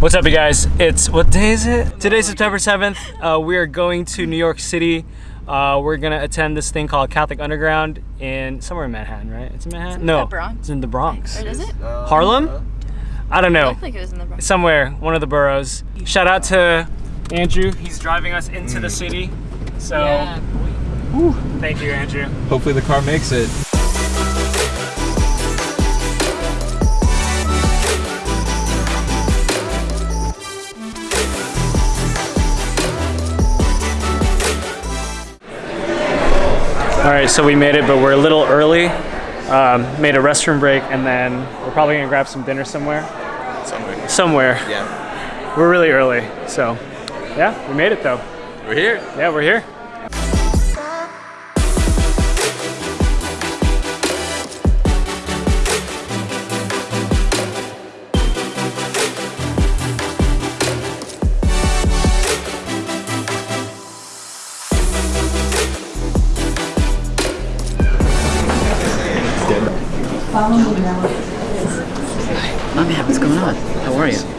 What's up, you guys? It's what day is it? Today's September 7th. Uh, we are going to New York City. Uh, we're gonna attend this thing called Catholic Underground in somewhere in Manhattan, right? It's in Manhattan. It's in no, the Bronx. it's in the Bronx. Or is it? Harlem? I don't know. I think it was in the Bronx. Somewhere, one of the boroughs. Shout out to Andrew. He's driving us into the city. So, whew, thank you, Andrew. Hopefully the car makes it. All right, so we made it, but we're a little early. Um, made a restroom break, and then we're probably gonna grab some dinner somewhere. Somewhere. Somewhere. Yeah. We're really early, so yeah, we made it though. We're here. Yeah, we're here. Oh man, what's going on? How are you?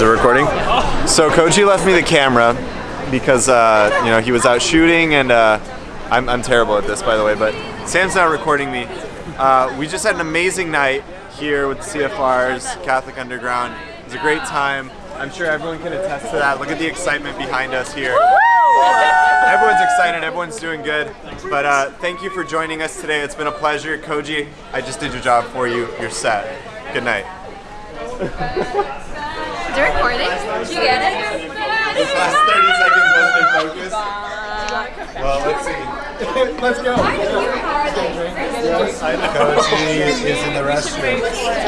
Is it recording? So Koji left me the camera because uh, you know he was out shooting, and uh, I'm, I'm terrible at this, by the way. But Sam's not recording me. Uh, we just had an amazing night here with CFRs, Catholic Underground. It was a great time. I'm sure everyone can attest to that. Look at the excitement behind us here. Everyone's excited. Everyone's doing good. But uh, thank you for joining us today. It's been a pleasure, Koji. I just did your job for you. You're set. Good night. Is it recording? Did you get it? This last 30 seconds wasn't in focus. Well, let's see. let's go. Koji is in the restroom.